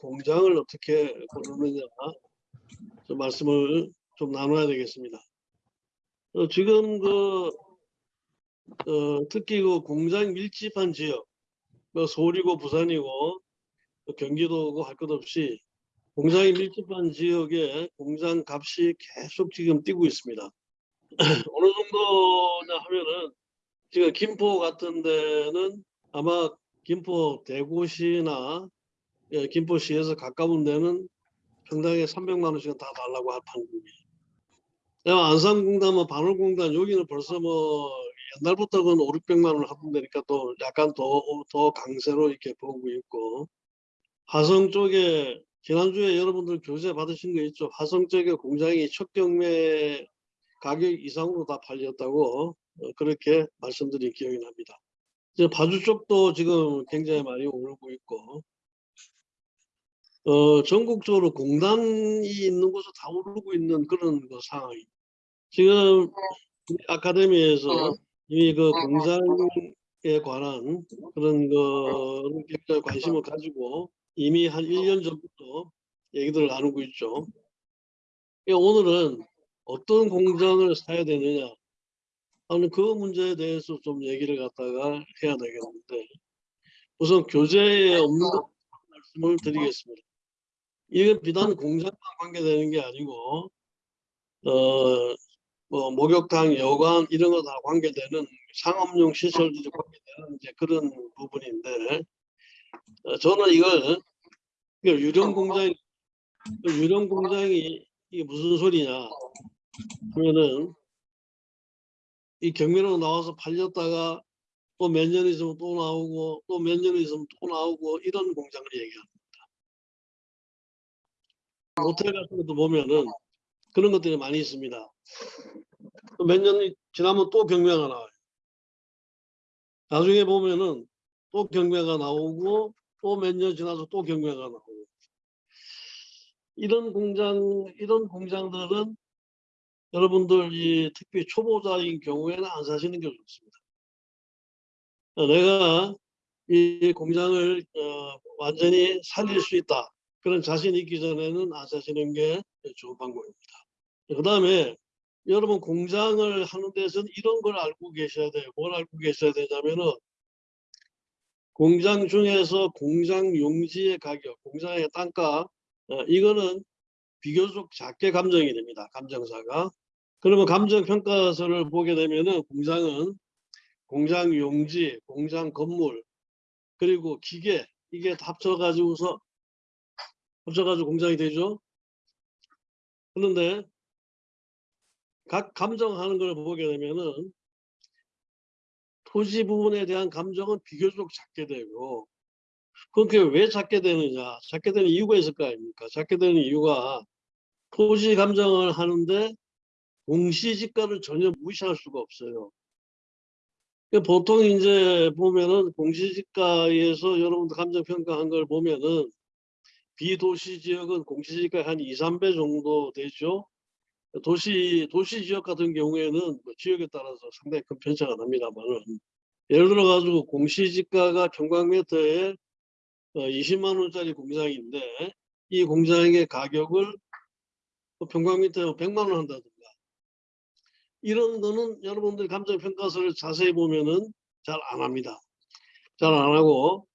공장을 어떻게 고르느냐 좀 말씀을 좀 나눠야 되겠습니다. 어, 지금 그 어, 특히 그 공장 밀집한 지역, 뭐 서울이고 부산이고 또 경기도고 할 것 없이 공장이 밀집한 지역에 공장 값이 계속 지금 뛰고 있습니다. 어느 정도냐 하면은 지금 김포 같은 데는 아마 김포 대구시나 예, 김포시에서 가까운 데는 평당에 300만 원씩은 다 달라고 할 판국이에요. 내가 안산공단, 반월공단 여기는 벌써 뭐 옛날부터 그 5, 600만 원을 하던 데니까 또 약간 더, 더 강세로 이렇게 보고 있고 화성 쪽에 지난주에 여러분들 교재 받으신 거 있죠? 화성 쪽에 공장이 첫 경매 가격 이상으로 다 팔렸다고 어, 그렇게 말씀드린 기억이 납니다. 이제 파주 쪽도 지금 굉장히 많이 오르고 있고 어, 전국적으로 공단이 있는 곳을 다 오르고 있는 그런 그 상황이. 지금 우리 아카데미에서 이미 그 공장에 관한 그런 그 관심을 가지고 이미 한 1년 전부터 얘기들을 나누고 있죠. 그러니까 오늘은 어떤 공장을 사야 되느냐 하는 그 문제에 대해서 좀 얘기를 갖다가 해야 되겠는데 우선 교재에 없는 것 말씀을 드리겠습니다. 이건 비단 공장만 관계되는 게 아니고 어, 뭐 목욕탕, 여관 이런 거 다 관계되는 상업용 시설들이 관계되는 이제 그런 부분인데 어, 저는 이걸 유령 공장 유령 공장이 이게 무슨 소리냐 하면은 이 경매로 나와서 팔렸다가 또 몇 년 있으면 또 나오고 또 몇 년 있으면 또 나오고 이런 공장을 얘기합니다. 모텔 같은 것도 보면은 그런 것들이 많이 있습니다. 몇 년이 지나면 또 경매가 나와요. 나중에 보면은 또 경매가 나오고 또 몇 년 지나서 또 경매가 나오고 이런 공장 이런 공장들은 여러분들 이 특히 초보자인 경우에는 안 사시는 게 좋습니다. 어, 내가 이 공장을 어, 완전히 살릴 수 있다 그런 자신이 있기 전에는 안 사시는 게 좋은 방법입니다. 그 다음에 여러분 공장을 하는 데서는 이런 걸 알고 계셔야 돼요. 뭘 알고 계셔야 되냐면은 공장 중에서 공장 용지의 가격, 공장의 단가 어, 이거는 비교적 작게 감정이 됩니다. 감정사가. 그러면 감정평가서를 보게 되면은 공장은 공장 용지, 공장 건물, 그리고 기계 이게 다 합쳐가지고서 합쳐가지고 공장이 되죠. 그런데 각 감정하는 걸 보게 되면은 토지 부분에 대한 감정은 비교적 작게 되고 그렇게 왜 작게 되느냐? 작게 되는 이유가 있을 거 아닙니까? 작게 되는 이유가 토지 감정을 하는데 공시지가를 전혀 무시할 수가 없어요. 그러니까 보통 이제 보면은 공시지가에서 여러분들 감정평가한 걸 보면은 비도시 지역은 공시지가 한 2, 3배 정도 되죠 도시 도시 지역 같은 경우에는 뭐 지역에 따라서 상당히 큰 편차가 납니다만은 예를 들어 가지고 공시지가가 평방미터에 어, 20만 원짜리 공장인데 이 공장의 가격을 뭐 평방미터에 100만 원 한다든가 이런 거는 여러분들 감정평가서를 자세히 보면은 잘 안 합니다. 잘 안 하고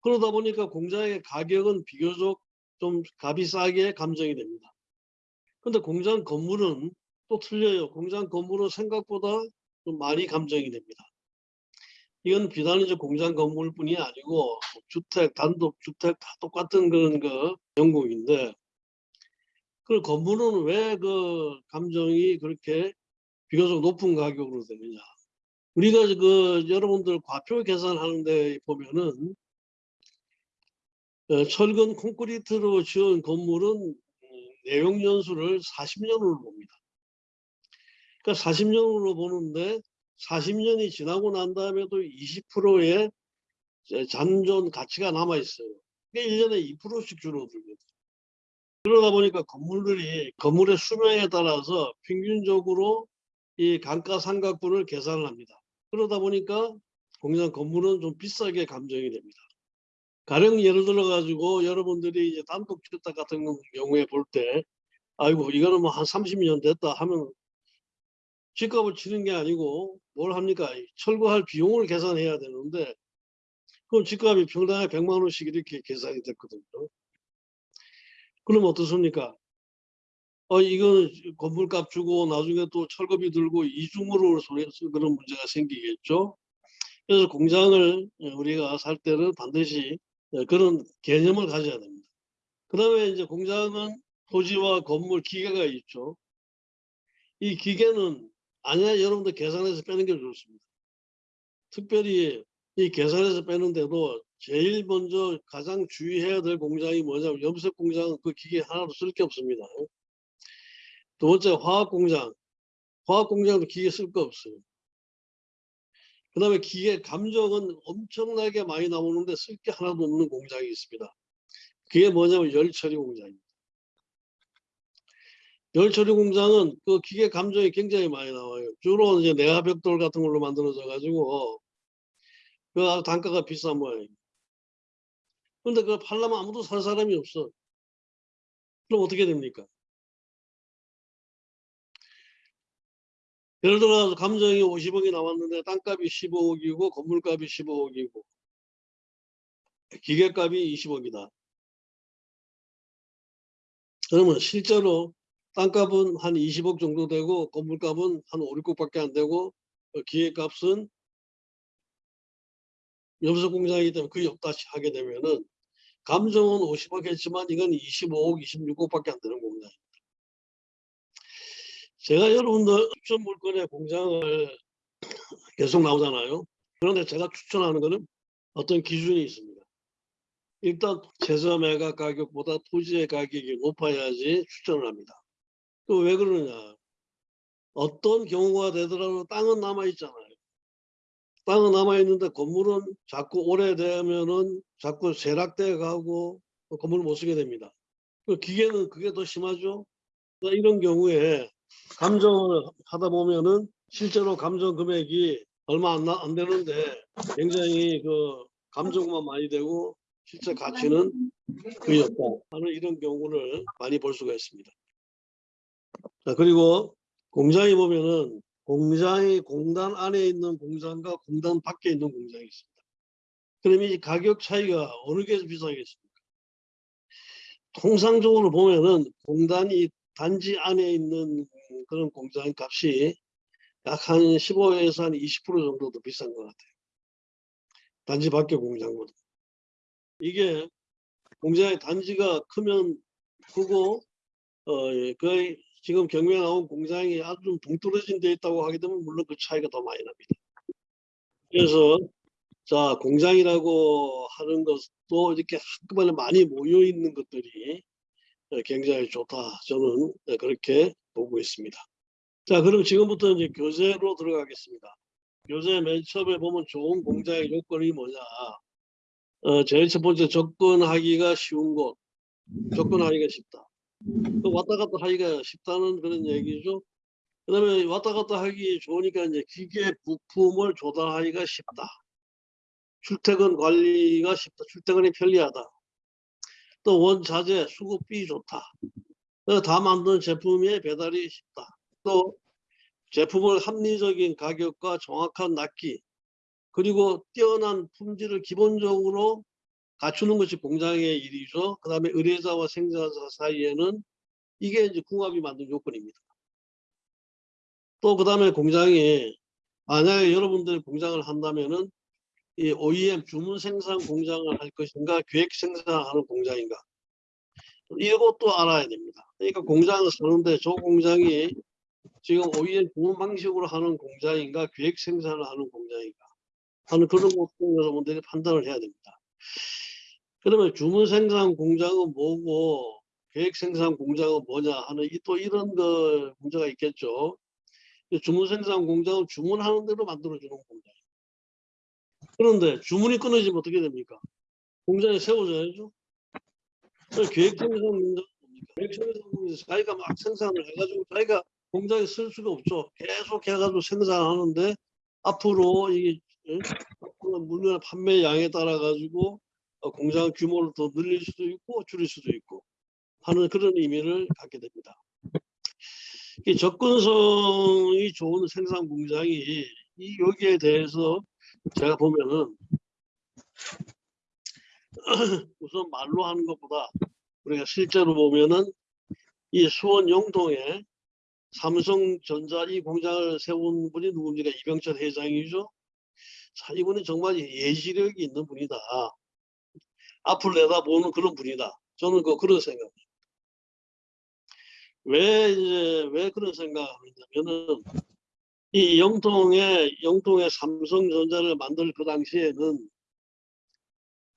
그러다 보니까 공장의 가격은 비교적 좀 값이 싸게 감정이 됩니다. 근데 공장 건물은 또 틀려요. 공장 건물은 생각보다 좀 많이 감정이 됩니다. 이건 비단 이제 공장 건물뿐이 아니고 주택, 단독 주택 다 똑같은 그런 그 영국인데 그 건물은 왜 그 감정이 그렇게 비교적 높은 가격으로 되느냐? 우리가 그 여러분들 과표 계산하는 데 보면은 어, 철근 콘크리트로 지은 건물은 내용 연수를 40년으로 봅니다. 그러니까 40년으로 보는데 40년이 지나고 난 다음에도 20%의 잔존 가치가 남아 있어요. 그러니까 1년에 2%씩 줄어들거든요. 그러다 보니까 건물들이 건물의 수명에 따라서 평균적으로 이 감가상각분을 계산을 합니다. 그러다 보니까 공장 건물은 좀 비싸게 감정이 됩니다. 가령 예를 들어 가지고 여러분들이 이제 단독 주택 같은 경우에 볼 때 아이고 이거는 뭐 한 30년 됐다 하면 집값을 치는 게 아니고 뭘 합니까? 철거할 비용을 계산해야 되는데 그럼 집값이 평당에 100만 원씩 이렇게 계산이 됐거든요. 그럼 어떻습니까? 어, 이건 건물값 주고 나중에 또 철거비 들고 이중으로 손해서 그런 문제가 생기겠죠. 그래서 공장을 우리가 살 때는 반드시 그런 개념을 가져야 됩니다. 그 다음에 이제 공장은 토지와 건물 기계가 있죠. 이 기계는 아니야 여러분들 계산해서 빼는 게 좋습니다. 특별히 이 계산해서 빼는데도 제일 먼저 가장 주의해야 될 공장이 뭐냐면 염색 공장은 그 기계 하나도 쓸 게 없습니다. 두 번째 화학 공장. 화학 공장도 기계 쓸 거 없어요. 그 다음에 기계 감정은 엄청나게 많이 나오는데 쓸 게 하나도 없는 공장이 있습니다. 그게 뭐냐면 열 처리 공장입니다. 열 처리 공장은 그 기계 감정이 굉장히 많이 나와요. 주로 이제 내화벽돌 같은 걸로 만들어져 가지고 그 단가가 비싼 모양입니다. 근데 그걸 팔려면 아무도 살 사람이 없어. 그럼 어떻게 됩니까? 예를 들어 감정이 50억이 나왔는데 땅값이 15억이고 건물값이 15억이고 기계값이 20억이다. 그러면 실제로 땅값은 한 20억 정도 되고 건물값은 한 5, 6억밖에 안 되고 어, 기계값은 염소 공장이기 때문에 거의 없다시 하게 되면은 감정은 50억 했지만 이건 25억, 26억밖에 안 되는 공장입니다. 제가 여러분들 추천 물건의 공장을 계속 나오잖아요. 그런데 제가 추천하는 거는 어떤 기준이 있습니다. 일단 최저 매각 가격보다 토지의 가격이 높아야지 추천을 합니다. 또 왜 그러냐? 어떤 경우가 되더라도 땅은 남아 있잖아요. 땅은 남아 있는데 건물은 자꾸 오래되면은 자꾸 세락돼 가고 건물을 못 쓰게 됩니다. 그 기계는 그게 더 심하죠. 그러니까 이런 경우에 감정을 하다 보면은 실제로 감정 금액이 얼마 안, 나, 안 되는데 굉장히 그 감정만 많이 되고 실제 가치는 거의 없다 하는 이런 경우를 많이 볼 수가 있습니다. 자 그리고 공장에 보면은 공장이 공단 안에 있는 공장과 공단 밖에 있는 공장이 있습니다. 그럼 이 가격 차이가 어느 게 비싸겠습니까? 통상적으로 보면은 공단이 단지 안에 있는 그런 공장 값이 약 한 15에서 한 20% 정도 더 비싼 것 같아요. 단지 밖에 공장보다. 이게 공장의 단지가 크면 크고 어, 예, 거의 지금 경매에 나온 공장이 아주 좀 동떨어진 데 있다고 하게 되면 물론 그 차이가 더 많이 납니다. 그래서 자 공장이라고 하는 것도 이렇게 한꺼번에 많이 모여 있는 것들이 어, 굉장히 좋다. 저는 어, 그렇게 보고 있습니다. 자, 그럼 지금부터 이제 교재로 들어가겠습니다. 교재 맨 처음에 보면 좋은 공장의 요건이 뭐냐. 어, 제일 첫 번째 접근하기가 쉬운 곳. 접근하기가 쉽다. 또 왔다 갔다 하기가 쉽다는 그런 얘기죠. 그 다음에 왔다 갔다 하기 좋으니까 이제 기계 부품을 조달하기가 쉽다. 출퇴근 관리가 쉽다. 출퇴근이 편리하다. 또 원자재 수급비 좋다. 어, 다 만든 제품의 배달이 쉽다. 또 제품을 합리적인 가격과 정확한 납기 그리고 뛰어난 품질을 기본적으로 갖추는 것이 공장의 일이죠. 그 다음에 의뢰자와 생산자 사이에는 이게 이제 궁합이 만든 요건입니다. 또 그 다음에 공장이 만약에 여러분들 공장을 한다면은 이 OEM 주문 생산 공장을 할 것인가 계획 생산하는 공장인가 이것도 알아야 됩니다. 그러니까 공장을 사는데 저 공장이 지금 OEM 주문 방식으로 하는 공장인가 계획 생산을 하는 공장인가 하는 그런 것도 여러분들이 판단을 해야 됩니다. 그러면 주문 생산 공장은 뭐고 계획 생산 공장은 뭐냐 하는 이또 이런 거 문제가 있겠죠. 주문 생산 공장은 주문하는 대로 만들어주는 공장. 그런데 주문이 끊어지면 어떻게 됩니까? 공장이 세워져야죠. 계획 생산 공장 계획 생산 공장 자기가 막 생산을 해가지고 자기가 공장에 쓸 수가 없죠. 계속 해가지고 생산하는데 앞으로 예? 앞으로 물건 판매 양에 따라 가지고 어, 공장 규모를 더 늘릴 수도 있고 줄일 수도 있고 하는 그런 의미를 갖게 됩니다. 이 접근성이 좋은 생산 공장이 이 여기에 대해서 제가 보면은 우선 말로 하는 것보다 우리가 실제로 보면은 이 수원 영동에 삼성전자 이 공장을 세운 분이 누굽니까? 이병철 회장이죠. 자, 이분이 정말 예지력이 있는 분이다. 앞을 내다보는 그런 분이다. 저는 그 그런 생각입니다. 왜 이제 왜 그런 생각을 하냐면은 이 영통에 영통에 삼성전자를 만들 그 당시에는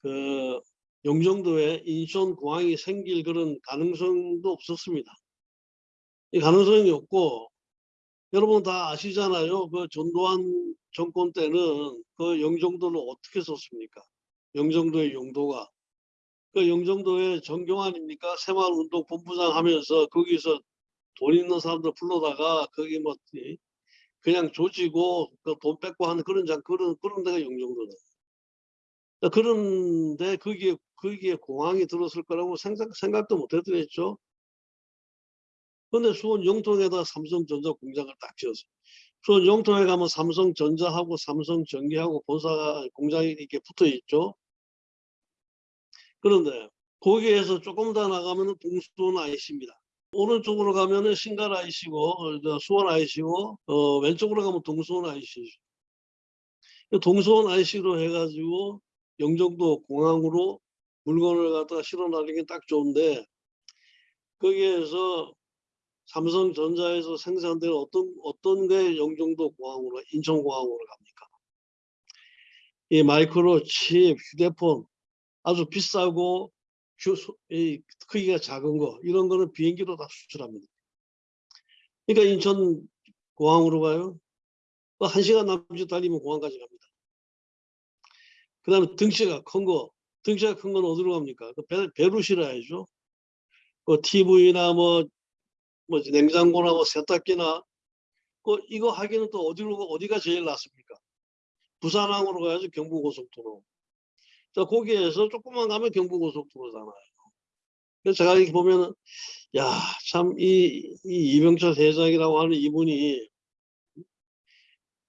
그 영종도에 인천 공항이 생길 그런 가능성도 없었습니다. 이 가능성이 없고 여러분 다 아시잖아요. 그 전두환 정권 때는 그 영종도를 어떻게 썼습니까? 영종도의 용도가 그 영종도에 정경환입니까? 새마을운동 본부장 하면서 거기서 돈 있는 사람들 불러다가 거기 뭐 이- 그냥 조지고 그 돈 뺏고 하는 그런 장 그런 그런 데가 영종도다. 그런데 거기에 거기에 공항이 들었을 거라고 생각 생각도 못 했더랬죠. 근데 수원 영통에다 삼성전자 공장을 딱 지었어요. 수원 영통에 가면 삼성전자하고 삼성전기하고 본사 공장이 이렇게 붙어 있죠. 그런데 거기에서 조금 더 나가면은 동수원 IC입니다. 오른쪽으로 가면은 신갈 IC고 어, 저 수원 IC고 어, 왼쪽으로 가면 동수원 IC죠. 동수원 IC로 해가지고 영종도 공항으로 물건을 갖다가 실어 나르기 딱 좋은데 거기에서 삼성전자에서 생산되는 어떤 어떤 게 영종도 공항으로 인천공항으로 갑니까? 이 마이크로 칩, 휴대폰 아주 비싸고 크기가 작은 거 이런 거는 비행기로 다 수출합니다. 그러니까 인천 공항으로 가요. 또한 시간 남짓 달리면 공항까지 갑니다. 그 다음에 등치가 큰 거, 등치가 큰 건 어디로 갑니까? 그 배, 배로 실어야죠. 그 TV나 뭐, 뭐 냉장고나 뭐 세탁기나 그 이거 하기는 또 어디로 가- 어디가 제일 낫습니까? 부산항으로 가야죠 경부고속도로. 자 거기에서 조금만 가면 경부고속도로잖아요. 그래서 제가 이렇게 보면은 야 참 이 이 이병철 회장이라고 하는 이분이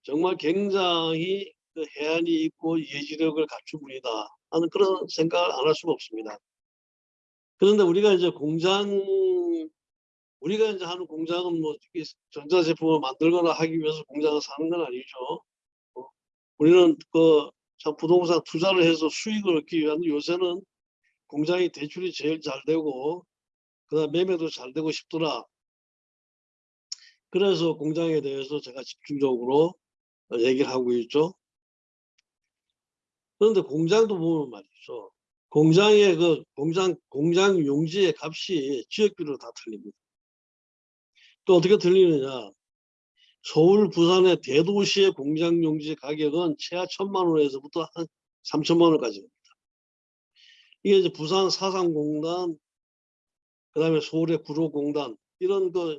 정말 굉장히 그 해안이 있고 예지력을 갖춘 분이다 하는 그런 생각을 안 할 수가 없습니다. 그런데 우리가 이제 공장 우리가 이제 하는 공장은 뭐이 전자제품을 만들거나 하기 위해서 공장을 사는 건 아니죠. 어, 우리는 그 참 부동산 투자를 해서 수익을 얻기 위한 요새는 공장이 대출이 제일 잘 되고 그다음 매매도 잘 되고 싶더라. 그래서 공장에 대해서 제가 집중적으로 어, 얘기를 하고 있죠. 그런데 공장도 보면 말이죠. 공장의 그 공장 공장 용지의 값이 지역별로 다 틀립니다. 또 어떻게 틀리느냐? 서울, 부산의 대도시의 공장 용지 가격은 최하 천만 원에서부터 한 삼천만 원까지 됩니다. 이게 이제 부산 사상공단, 그 다음에 서울의 구로공단 이런 그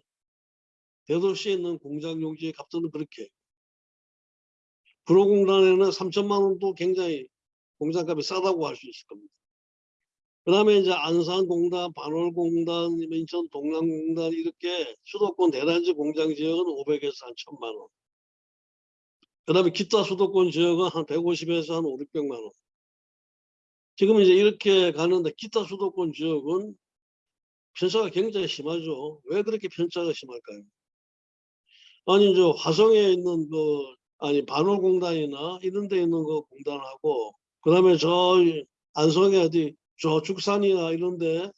대도시에 있는 공장 용지의 값들은 그렇게. 구로공단에는 3천만 원도 굉장히 공장값이 싸다고 할 수 있을 겁니다. 그 다음에 이제 안산공단, 반월공단, 인천 동남공단 이렇게 수도권 대단지 공장 지역은 500에서 한 1000만 원. 그 다음에 기타 수도권 지역은 한 150에서 한 5, 600만 원. 지금 이제 이렇게 가는데 기타 수도권 지역은 편차가 굉장히 심하죠. 왜 그렇게 편차가 심할까요? 아니, 저 화성에 있는 그, 아니, 반월공단이나 이런 데 있는 그 공단하고, 그 다음에 저 안성에 어디 저 죽산이나 이런데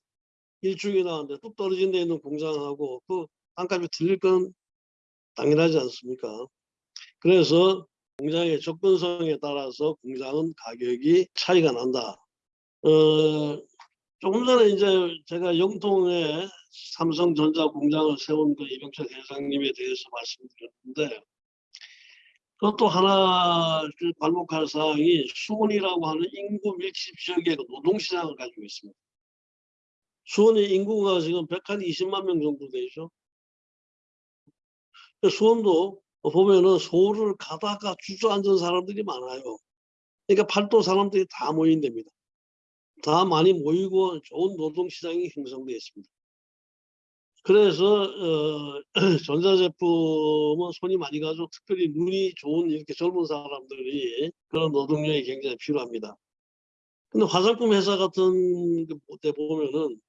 일중이 나왔는데 뚝 떨어진 데 있는 공장하고 그 땅값이 틀릴 건 당연하지 않습니까? 그래서 공장의 접근성에 따라서 공장은 가격이 차이가 난다. 어, 조금 전에 이제 제가 영통에 삼성전자 공장을 세운 그 이병철 회장님에 대해서 말씀드렸는데 그것도 하나 그 발목할 사항이 수원이라고 하는 인구 밀집 지역의 그 노동시장을 가지고 있습니다. 수원의 인구가 지금 120만 명 정도 되죠. 수원도 보면은 서울을 가다가 주저앉은 사람들이 많아요. 그러니까 팔도 사람들이 다 모인답니다. 다 많이 모이고 좋은 노동시장이 형성되어 있습니다. 그래서 어, 전자제품은 손이 많이 가죠. 특별히 눈이 좋은 이렇게 젊은 사람들이 그런 노동력이 굉장히 필요합니다. 근데 화장품 회사 같은 데 보면은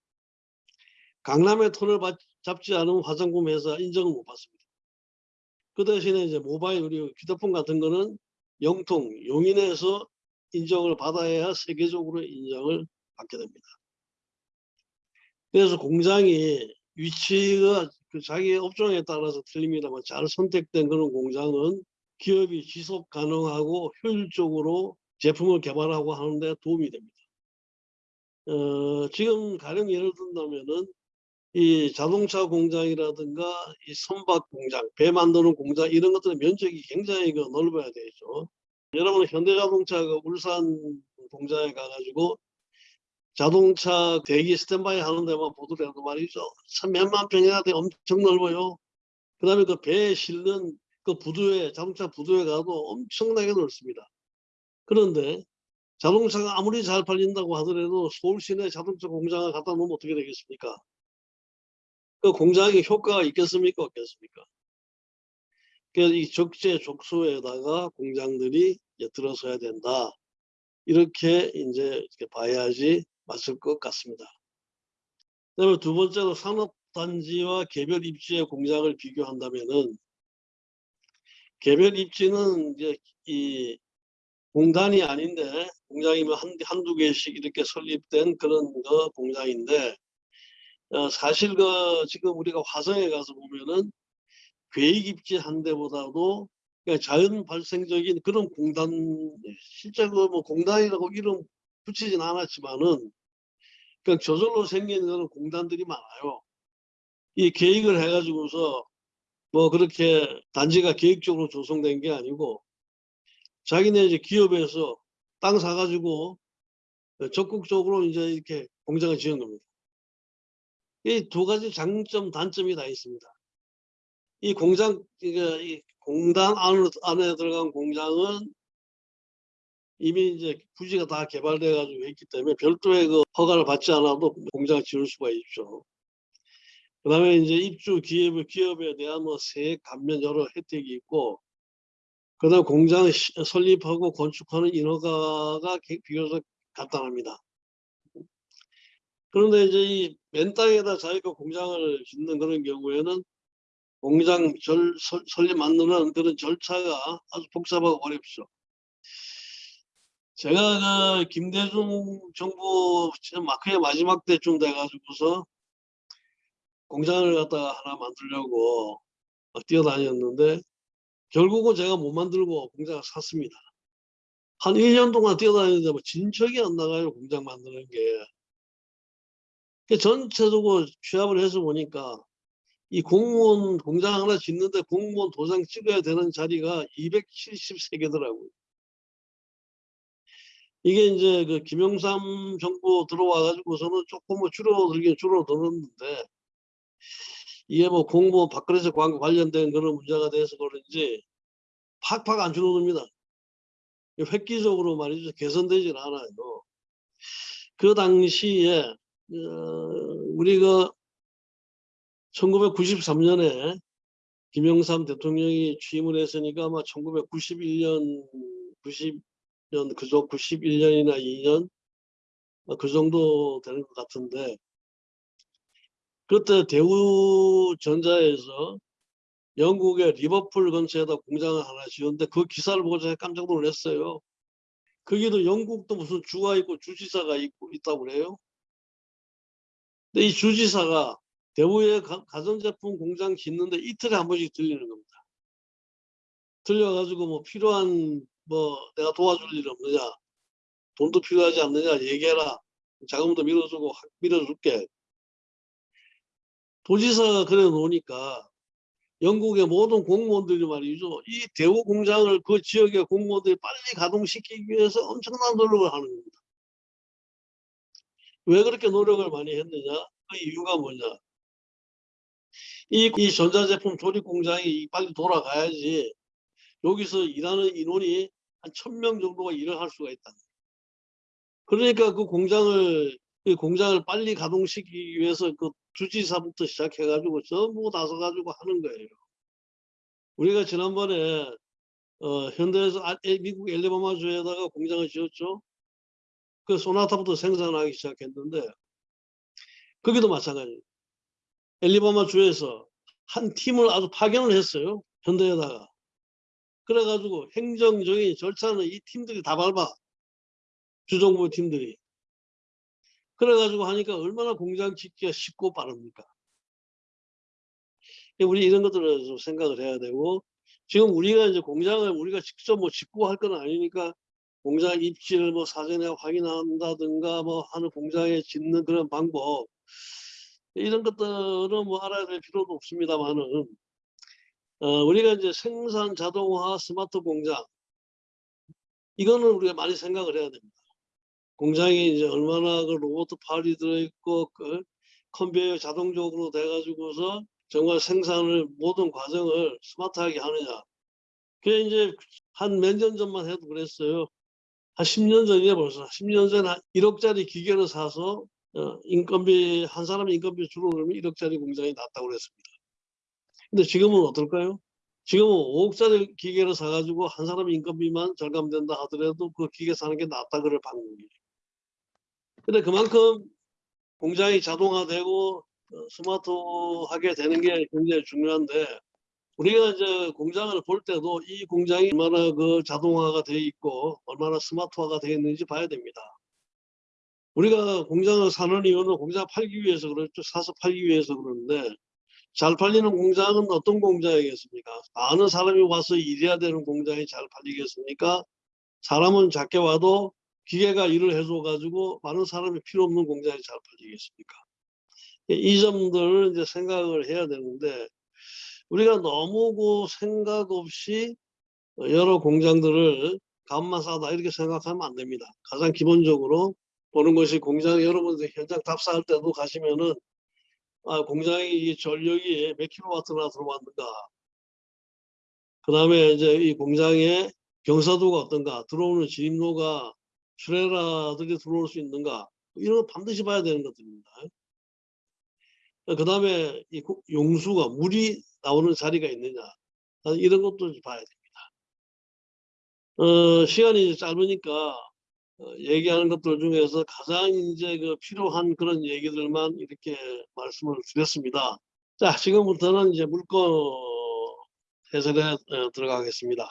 강남의 톤을 받- 잡지 않은 화장품 회사 인정을 못 받습니다. 그 대신에 이제 모바일 우리 휴대폰 같은 거는 영통 용인에서 인정을 받아야 세계적으로 인정을 받게 됩니다. 그래서 공장이 위치가 그 자기 업종에 따라서 틀립니다만 잘 선택된 그런 공장은 기업이 지속 가능하고 효율적으로 제품을 개발하고 하는데 도움이 됩니다. 어, 지금 가령 예를 든다면은 이 자동차 공장이라든가 이 선박 공장, 배 만드는 공장 이런 것들의 면적이 굉장히 그 넓어야 되죠. 여러분 현대자동차가 울산 공장에 가가지고 자동차 대기 스탠바이 하는 데만 보더라도 말이죠. 참 몇만 평이나 돼 엄청 넓어요. 그 다음에 그 배에 실는 그 부두에 자동차 부두에 가도 엄청나게 넓습니다. 그런데 자동차가 아무리 잘 팔린다고 하더라도 서울 시내 자동차 공장을 갖다 놓으면 어떻게 되겠습니까? 그 공장이 효과가 있겠습니까? 없겠습니까? 그래서 이 적재 족소에다가 공장들이 들어서야 된다. 이렇게 이제 이렇게 봐야지 맞을 것 같습니다. 그다음에 두 번째로 산업단지와 개별 입지의 공장을 비교한다면은 개별 입지는 이제 이 공단이 아닌데 공장이면 한, 한두 개씩 이렇게 설립된 그런 거 공장인데 어, 사실 그 지금 우리가 화성에 가서 보면은 계획 입지 한 대보다도 그냥 자연 발생적인 그런 공단 실제 그뭐 공단이라고 이름 붙이진 않았지만은 그냥 저절로 생긴 그런 공단들이 많아요. 이 계획을 해가지고서 뭐 그렇게 단지가 계획적으로 조성된 게 아니고 자기네 이제 기업에서 땅 사가지고 적극적으로 이제 이렇게 공장을 지은 겁니다. 이 두 가지 장점, 단점이 다 있습니다. 이 공장, 그러니까 이 공단 안으로, 안에 들어간 공장은 이미 이제 부지가 다 개발돼 가지고 있기 때문에 별도의 그 허가를 받지 않아도 공장을 지을 수가 있죠. 그 다음에 이제 입주 기업, 기업에 대한 뭐 세액 감면 여러 혜택이 있고, 그 다음 공장 시- 설립하고 건축하는 인허가가 개- 비교적 간단합니다. 그런데 이제 이 맨 땅에다 자기가 공장을 짓는 그런 경우에는 공장 절, 설, 설립 만드는 그런 절차가 아주 복잡하고 어렵죠. 제가 그 김대중 정부 마크의 마지막 때쯤 돼가지고서 공장을 갖다가 하나 만들려고 어, 뛰어다녔는데 결국은 제가 못 만들고 공장을 샀습니다. 한 1년 동안 뛰어다녔는데 뭐 진척이 안 나가요 공장 만드는 게. 그 전체적으로 취합을 해서 보니까 이 공무원 공장 하나 짓는데 공무원 도장 찍어야 되는 자리가 273개더라고요. 이게 이제 그 김영삼 정부 들어와 가지고서는 조금 뭐 줄어들긴 줄어들었는데 이게 뭐 공무원 밥그릇에 관- 관련된 그런 문제가 돼서 그런지 팍팍 안 줄어듭니다. 획기적으로 말이죠 개선되질 않아요. 그 당시에 어, 우리가 1993년에 김영삼 대통령이 취임을 했으니까 아마 1991년 90 년 그저 91년이나 2년 어, 그 정도 되는 것 같은데 그때 대우전자에서 영국의 리버풀 근처에다 공장을 하나 지었는데 그 기사를 보고 제가 깜짝 놀랐어요. 거기도 영국도 무슨 주가 있고 주지사가 있고 있다고 그래요. 근데 이 주지사가 대우의 가- 가전제품 공장 짓는데 이틀에 한 번씩 들리는 겁니다. 들려가지고 뭐 필요한 뭐 내가 도와줄 일 없느냐, 돈도 필요하지 않느냐 얘기해라. 자금도 밀어주고 확 밀어줄게. 도지사가 그래 놓으니까 영국의 모든 공무원들이 말이죠. 이 대우 공장을 그 지역의 공무원들이 빨리 가동시키기 위해서 엄청난 노력을 하는 겁니다. 왜 그렇게 노력을 많이 했느냐? 그 이유가 뭐냐? 이, 이 전자제품 조립 공장이 빨리 돌아가야지 여기서 일하는 인원이 한 천 명 정도가 일을 할 수가 있다. 그러니까 그 공장을 그 공장을 빨리 가동시키기 위해서 그 주지사부터 시작해가지고 전부 나서가지고 하는 거예요. 우리가 지난번에 어, 현대에서 아- 에- 미국 엘리바마주에다가 공장을 지었죠. 그 소나타부터 생산하기 시작했는데 거기도 마찬가지. 엘리바마 주에서 한 팀을 아주 파견을 했어요. 현대에다가. 그래가지고 행정적인 절차는 이 팀들이 다 밟아. 주정부 팀들이. 그래가지고 하니까 얼마나 공장 짓기가 쉽고 빠릅니까? 우리 이런 것들을 좀 생각을 해야 되고 지금 우리가 이제 공장을 우리가 직접 뭐 짓고 할 건 아니니까 공장 입지를 뭐 사전에 확인한다든가 뭐 하는 공장에 짓는 그런 방법 이런 것들은 뭐 알아야 될 필요도 없습니다만은 어, 우리가 이제 생산 자동화 스마트 공장 이거는 우리가 많이 생각을 해야 됩니다. 공장이 이제 얼마나 그 로봇 팔이 들어있고 그 컨베이어 자동적으로 돼가지고서 정말 생산을 모든 과정을 스마트하게 하느냐. 그게 이제 한 몇 년 전만 해도 그랬어요. 한 10년 전이에 벌써 10년 전에 한 1억짜리 기계를 사서 어, 인건비 한 사람 인건비 주로 그러면 1억짜리 공장이 낫다고 그랬습니다. 근데 지금은 어떨까요? 지금은 5억짜리 기계를 사가지고 한 사람 인건비만 절감된다 하더라도 그 기계 사는 게 낫다 그럴 방법이에요. 근데 그만큼 공장이 자동화되고 어, 스마트하게 되는 게 굉장히 중요한데 우리가 이제 공장을 볼 때도 이 공장이 얼마나 그 자동화가 돼 있고 얼마나 스마트화가 되어 있는지 봐야 됩니다. 우리가 공장을 사는 이유는 공장 팔기 위해서 그렇죠. 사서 팔기 위해서 그러는데 잘 팔리는 공장은 어떤 공장이겠습니까? 많은 사람이 와서 일해야 되는 공장이 잘 팔리겠습니까? 사람은 작게 와도 기계가 일을 해줘 가지고 많은 사람이 필요 없는 공장이 잘 팔리겠습니까? 이 점들을 이제 생각을 해야 되는데 우리가 너무 그 생각 없이 여러 공장들을 값만 싸다 이렇게 생각하면 안 됩니다. 가장 기본적으로 보는 것이 공장 여러분들 현장 답사할 때도 가시면은 아, 공장이 이 전력이 몇 킬로와트나 들어왔는가 그 다음에 이제 이 공장의 경사도가 어떤가 들어오는 진입로가 트레라들이 들어올 수 있는가 이런 거 반드시 봐야 되는 것들입니다. 그 다음에 용수가 물이 나오는 자리가 있느냐 아, 이런 것도 봐야 됩니다. 어, 시간이 짧으니까 어, 얘기하는 것들 중에서 가장 이제 그 필요한 그런 얘기들만 이렇게 말씀을 드렸습니다. 자, 지금부터는 이제 물건 해설에 어, 들어가겠습니다.